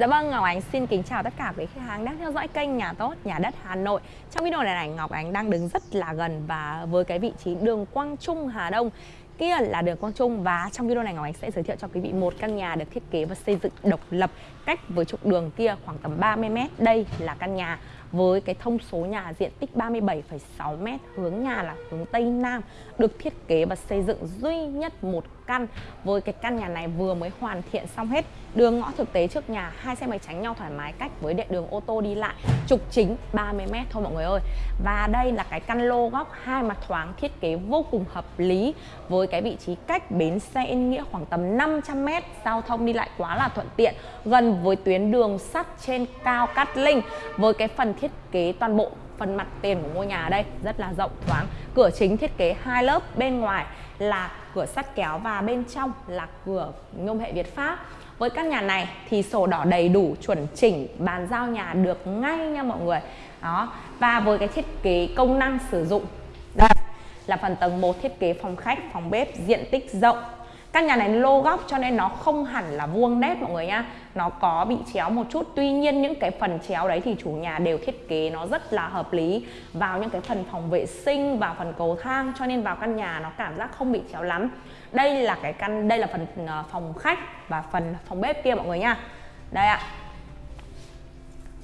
Dạ vâng, Ngọc Ánh xin kính chào tất cả quý khách hàng đang theo dõi kênh Nhà Tốt, Nhà Đất Hà Nội. Trong video này, này Ngọc Ánh đang đứng rất là gần và với cái vị trí đường Quang Trung Hà Đông. Kia là đường Quang Trung và trong video này Ngọc Ánh sẽ giới thiệu cho quý vị một căn nhà được thiết kế và xây dựng độc lập cách với trục đường kia khoảng tầm 30m Đây là căn nhà với cái thông số nhà diện tích 37,6m hướng nhà là hướng Tây Nam được thiết kế và xây dựng duy nhất một căn. Với cái căn nhà này vừa mới hoàn thiện xong hết đường ngõ thực tế trước nhà hai xe máy tránh nhau thoải mái cách với địa đường ô tô đi lại trục chính 30m thôi mọi người ơi. Và đây là cái căn lô góc hai mặt thoáng thiết kế vô cùng hợp lý với cái vị trí cách bến xe Yên Nghĩa khoảng tầm 500m giao thông đi lại quá là thuận tiện gần với tuyến đường sắt trên cao Cát Linh với cái phần thiết kế toàn bộ phần mặt tiền của ngôi nhà đây, rất là rộng, thoáng. Cửa chính thiết kế hai lớp, bên ngoài là cửa sắt kéo và bên trong là cửa nhôm hệ Việt Pháp. Với căn nhà này thì sổ đỏ đầy đủ, chuẩn chỉnh, bàn giao nhà được ngay nha mọi người. Đó, và với cái thiết kế công năng sử dụng, đây là phần tầng 1 thiết kế phòng khách, phòng bếp, diện tích rộng căn nhà này lô góc cho nên nó không hẳn là vuông nét mọi người nhá. Nó có bị chéo một chút. Tuy nhiên những cái phần chéo đấy thì chủ nhà đều thiết kế nó rất là hợp lý. Vào những cái phần phòng vệ sinh vào phần cầu thang cho nên vào căn nhà nó cảm giác không bị chéo lắm. Đây là cái căn đây là phần ờ, phòng khách và phần phòng bếp kia mọi người nha đây ạ.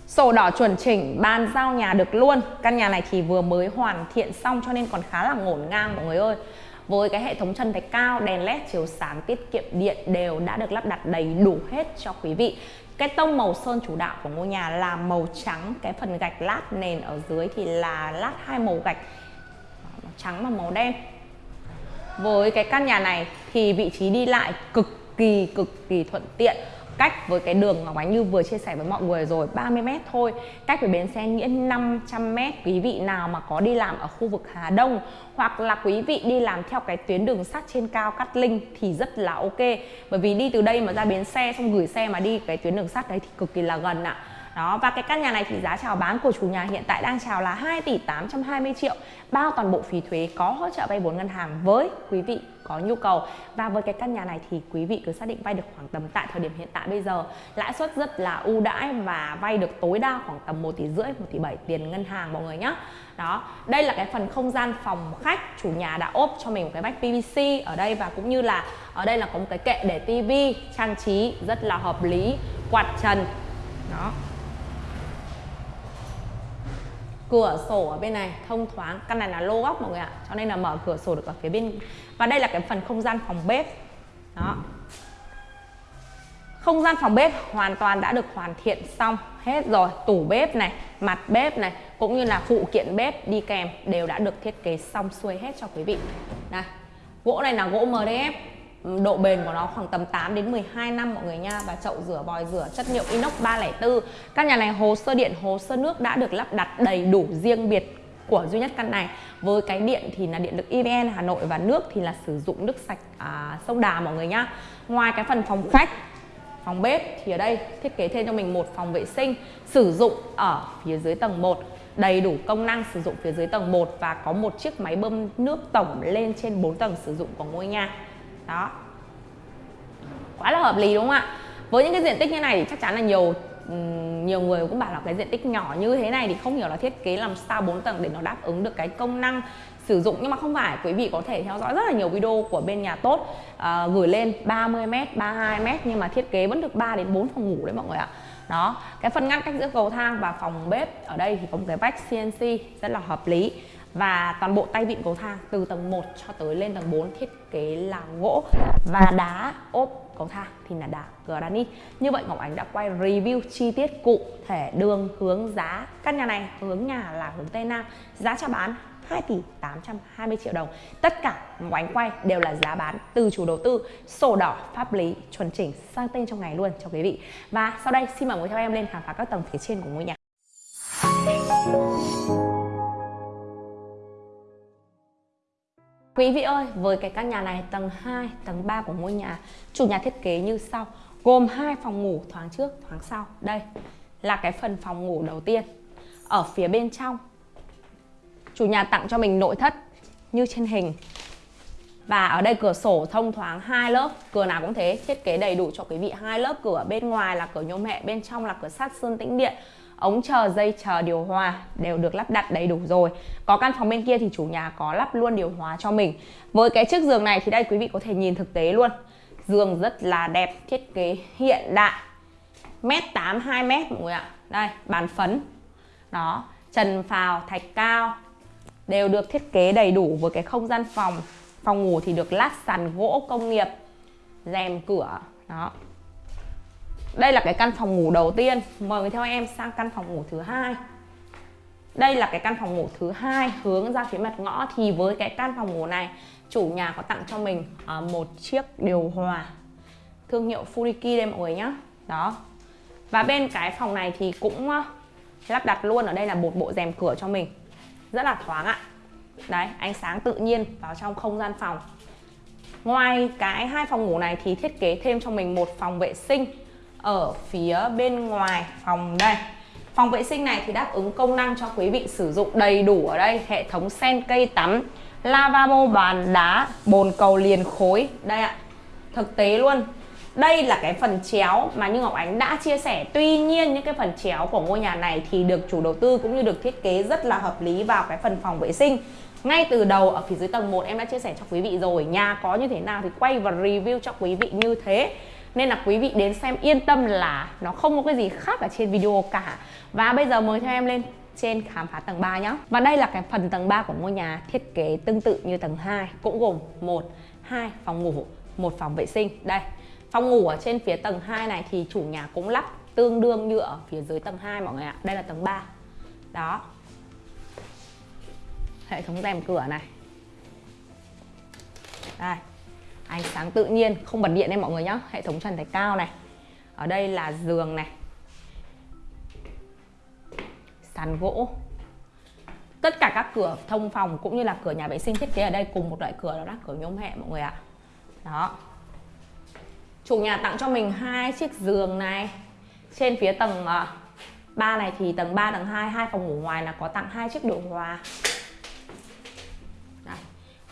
Sổ đỏ chuẩn chỉnh, bàn giao nhà được luôn. Căn nhà này thì vừa mới hoàn thiện xong cho nên còn khá là ngổn ngang mọi người ơi với cái hệ thống chân thạch cao, đèn led chiếu sáng tiết kiệm điện đều đã được lắp đặt đầy đủ hết cho quý vị. Cái tông màu sơn chủ đạo của ngôi nhà là màu trắng. Cái phần gạch lát nền ở dưới thì là lát hai màu gạch. Màu trắng và màu đen. Với cái căn nhà này thì vị trí đi lại cực kỳ cực kỳ thuận tiện cách với cái đường Ngọc Ánh như vừa chia sẻ với mọi người rồi 30m thôi. Cách với bến xe Nghĩa 500m quý vị nào mà có đi làm ở khu vực Hà Đông hoặc là quý vị đi làm theo cái tuyến đường sắt trên cao Cát Linh thì rất là ok. Bởi vì đi từ đây mà ra bến xe xong gửi xe mà đi cái tuyến đường sắt đấy thì cực kỳ là gần ạ. À đó, và cái căn nhà này thì giá chào bán của chủ nhà hiện tại đang chào là 2 tỷ 820 triệu. Bao toàn bộ phí thuế có hỗ trợ vay vốn ngân hàng với quý vị có nhu cầu. Và với cái căn nhà này thì quý vị cứ xác định vay được khoảng tầm tại thời điểm hiện tại bây giờ. Lãi suất rất là ưu đãi và vay được tối đa khoảng tầm 1 tỷ rưỡi 1 tỷ 7 tiền ngân hàng mọi người nhé đó, đây là cái phần không gian phòng khách chủ nhà đã ốp cho mình một cái vách PVC ở đây và cũng như là ở đây là có một cái kệ để tivi trang trí rất là hợp lý, quạt trần. Đó cửa sổ ở bên này, thông thoáng. Căn này là lô góc mọi người ạ, cho nên là mở cửa sổ được ở phía bên và đây là cái phần không gian phòng bếp. Đó. Không gian phòng bếp hoàn toàn đã được hoàn thiện xong hết rồi. Tủ bếp này, mặt bếp này, cũng như là phụ kiện bếp đi kèm đều đã được thiết kế xong xuôi hết cho quý vị. Đây gỗ này là gỗ MDF độ bền của nó khoảng tầm 8 đến 12 năm mọi người nha. Và chậu rửa vòi rửa chất liệu inox 304 căn nhà này hồ sơ điện hồ sơ nước đã được lắp đặt đầy đủ riêng biệt của duy nhất căn này. Với cái điện thì là điện lực EVN Hà Nội và nước thì là sử dụng nước sạch à, sông Đà mọi người nhá ngoài cái phần phòng khách phòng bếp thì ở đây thiết kế thêm cho mình một phòng vệ sinh sử dụng ở phía dưới tầng 1 đầy đủ công năng sử dụng phía dưới tầng 1 và có một chiếc máy bơm nước tổng lên trên 4 tầng sử dụng của ngôi nhà đó. Quá là hợp lý đúng không ạ? Với những cái diện tích như này thì chắc chắn là nhiều nhiều người cũng bảo là cái diện tích nhỏ như thế này thì không hiểu là thiết kế làm sao 4 tầng để nó đáp ứng được cái công năng sử dụng. Nhưng mà không phải quý vị có thể theo dõi rất là nhiều video của bên nhà tốt uh, gửi lên 30m 32m nhưng mà thiết kế vẫn được 3 đến 4 phòng ngủ đấy mọi người ạ. Đó cái phần ngăn cách giữa cầu thang và phòng bếp ở đây thì có một cái vách CNC rất là hợp lý và toàn bộ tay vịn cầu thang, từ tầng 1 cho tới lên tầng 4 thiết kế là gỗ và đá ốp cầu thang thì là đá granite như vậy Ngọc Ánh đã quay review chi tiết cụ thể đường hướng giá căn nhà này, hướng nhà là hướng Tây Nam. Giá chào bán 2 tỷ 820 triệu đồng. Tất cả Ngọc quay đều là giá bán từ chủ đầu tư, Sổ đỏ, pháp lý, chuẩn chỉnh sang tên trong ngày luôn cho quý vị. Và sau đây xin mời quý theo em lên khám phá các tầng phía trên của ngôi nhà. Quý vị ơi, với cái căn nhà này tầng 2, tầng 3 của ngôi nhà Chủ nhà thiết kế như sau. Gồm hai phòng ngủ thoáng trước, thoáng sau. Đây là cái phần phòng ngủ đầu tiên. Ở phía bên trong Chủ nhà tặng cho mình nội thất như trên hình. Và ở đây cửa sổ thông thoáng hai lớp cửa nào cũng thế. Thiết kế đầy đủ cho quý vị. Hai lớp cửa bên ngoài là cửa nhôm hệ bên trong là cửa sắt sơn tĩnh điện ống chờ, dây chờ, điều hòa đều được lắp đặt đầy đủ rồi. Có căn phòng bên kia thì chủ nhà có lắp luôn điều hòa cho mình. Với cái chiếc giường này thì đây quý vị có thể nhìn thực tế luôn. Giường rất là đẹp, thiết kế hiện đại. Mét tám, hai mét mọi người ạ. Đây, bàn phấn. Đó, trần phào, thạch cao đều được thiết kế đầy đủ. Với cái không gian phòng phòng ngủ thì được lát sàn gỗ công nghiệp, rèm cửa. Đó đây là cái căn phòng ngủ đầu tiên. Mời người theo em sang căn phòng ngủ thứ hai. Đây là cái căn phòng ngủ thứ hai hướng ra phía mặt ngõ. Thì với cái căn phòng ngủ này, chủ nhà có tặng cho mình à, một chiếc điều hòa thương hiệu Furiki đây mọi người nhé đó. Và bên cái phòng này thì cũng à, lắp đặt luôn. Ở đây là một bộ rèm cửa cho mình. Rất là thoáng ạ. Đấy, ánh sáng tự nhiên vào trong không gian phòng. Ngoài cái hai phòng ngủ này thì thiết kế thêm cho mình một phòng vệ sinh ở phía bên ngoài phòng đây. Phòng vệ sinh này thì đáp ứng công năng cho quý vị sử dụng đầy đủ ở đây. Hệ thống sen cây tắm, lavabo, bàn đá, bồn cầu liền khối. Đây ạ, thực tế luôn. Đây là cái phần chéo mà như Ngọc Ánh đã chia sẻ. Tuy nhiên những cái phần chéo của ngôi nhà này thì được chủ đầu tư cũng như được thiết kế rất là hợp lý vào cái phần phòng vệ sinh. Ngay từ đầu ở phía dưới tầng 1 em đã chia sẻ cho quý vị rồi, Nhà có như thế nào thì quay và review cho quý vị như thế nên là quý vị đến xem yên tâm là nó không có cái gì khác ở trên video cả. Và bây giờ mời theo em lên trên khám phá tầng 3 nhé Và đây là cái phần tầng 3 của ngôi nhà thiết kế tương tự như tầng 2 Cũng gồm 1, 2 phòng ngủ, một phòng vệ sinh. Đây, phòng ngủ ở trên phía tầng 2 này thì chủ nhà cũng lắp tương đương như ở phía dưới tầng 2 mọi người ạ. Đây là tầng 3 Đó. Hệ thống rèm cửa này. Đây ánh sáng tự nhiên, không bật điện đây mọi người nhé hệ thống trần thạch cao này. Ở đây là giường này. Sàn gỗ. Tất cả các cửa thông phòng cũng như là cửa nhà vệ sinh thiết kế ở đây cùng một loại cửa đó là cửa nhôm hệ mọi người ạ. Đó. Chủ nhà tặng cho mình hai chiếc giường này. Trên phía tầng ờ, 3 này thì tầng 3 tầng 2 hai phòng ngủ ngoài là có tặng hai chiếc điều hòa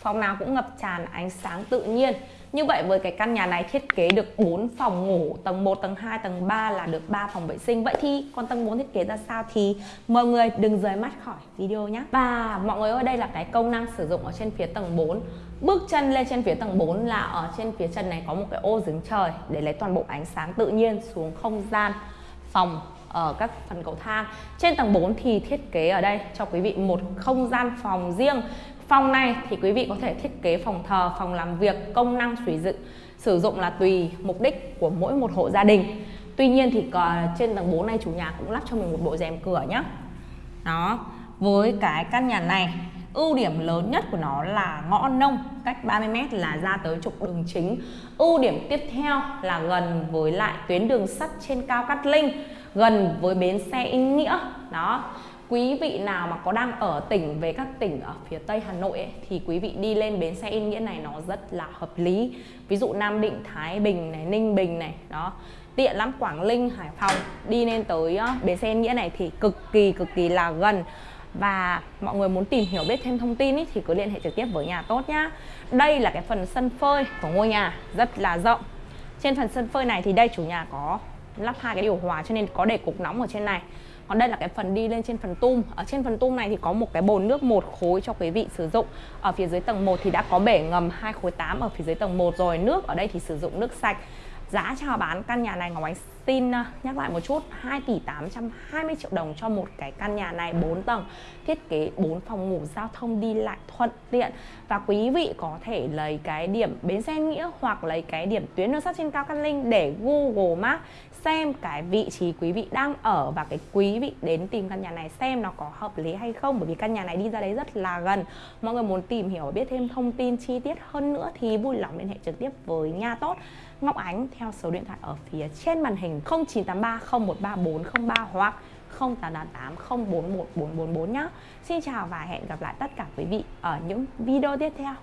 phòng nào cũng ngập tràn ánh sáng tự nhiên. Như vậy với cái căn nhà này thiết kế được 4 phòng ngủ tầng 1, tầng 2, tầng 3 là được 3 phòng vệ sinh. Vậy thì còn tầng 4 thiết kế ra sao thì mọi người đừng rời mắt khỏi video nhé Và mọi người ơi đây là cái công năng sử dụng ở trên phía tầng 4 Bước chân lên trên phía tầng 4 là ở trên phía chân này có một cái ô giếng trời để lấy toàn bộ ánh sáng tự nhiên xuống không gian phòng ở các phần cầu thang. Trên tầng 4 thì thiết kế ở đây cho quý vị một không gian phòng riêng. Phòng này thì quý vị có thể thiết kế phòng thờ, phòng làm việc, công năng sử dụng sử dụng là tùy mục đích của mỗi một hộ gia đình. Tuy nhiên thì trên tầng 4 này chủ nhà cũng lắp cho mình một bộ rèm cửa nhé. Đó, với cái căn nhà này ưu điểm lớn nhất của nó là ngõ nông cách 30m là ra tới trục đường chính ưu điểm tiếp theo là gần với lại tuyến đường sắt trên cao Cát Linh gần với bến xe Yên Nghĩa đó quý vị nào mà có đang ở tỉnh về các tỉnh ở phía tây Hà Nội ấy, thì quý vị đi lên bến xe Yên Nghĩa này nó rất là hợp lý. Ví dụ Nam Định Thái Bình này Ninh Bình này đó. Tiện lắm Quảng Linh Hải Phòng. Đi lên tới bến xe Yên Nghĩa này thì cực kỳ cực kỳ là gần. Và mọi người muốn tìm hiểu biết thêm thông tin ý, thì cứ liên hệ trực tiếp với nhà tốt nhá. Đây là cái phần sân phơi của ngôi nhà rất là rộng. Trên phần sân phơi này thì đây chủ nhà có lắp hai cái điều hòa cho nên có để cục nóng ở trên này. Còn đây là cái phần đi lên trên phần tum. Ở trên phần tum này thì có một cái bồn nước một khối cho quý vị sử dụng. Ở phía dưới tầng 1 thì đã có bể ngầm hai khối 8 ở phía dưới tầng 1 rồi. Nước ở đây thì sử dụng nước sạch. Giá chào bán căn nhà này Ngọc Ánh xin à, nhắc lại một chút 2 tỷ 820 triệu đồng cho một cái căn nhà này 4 tầng, thiết kế 4 phòng ngủ giao thông đi lại thuận tiện. Và quý vị có thể lấy cái điểm bến xe nghĩa hoặc lấy cái điểm tuyến đường sắt trên cao Cát Linh để Google Maps xem cái vị trí quý vị đang ở và cái quý vị đến tìm căn nhà này xem nó có hợp lý hay không. Bởi vì căn nhà này đi ra đấy rất là gần. Mọi người muốn tìm hiểu, biết thêm thông tin chi tiết hơn nữa thì vui lòng liên hệ trực tiếp với nhà tốt. Ngọc Ánh theo số điện thoại ở phía trên màn hình. 0983 013403 hoặc 0888 041444 nhé. Xin chào và hẹn gặp lại tất cả quý vị ở những video tiếp theo.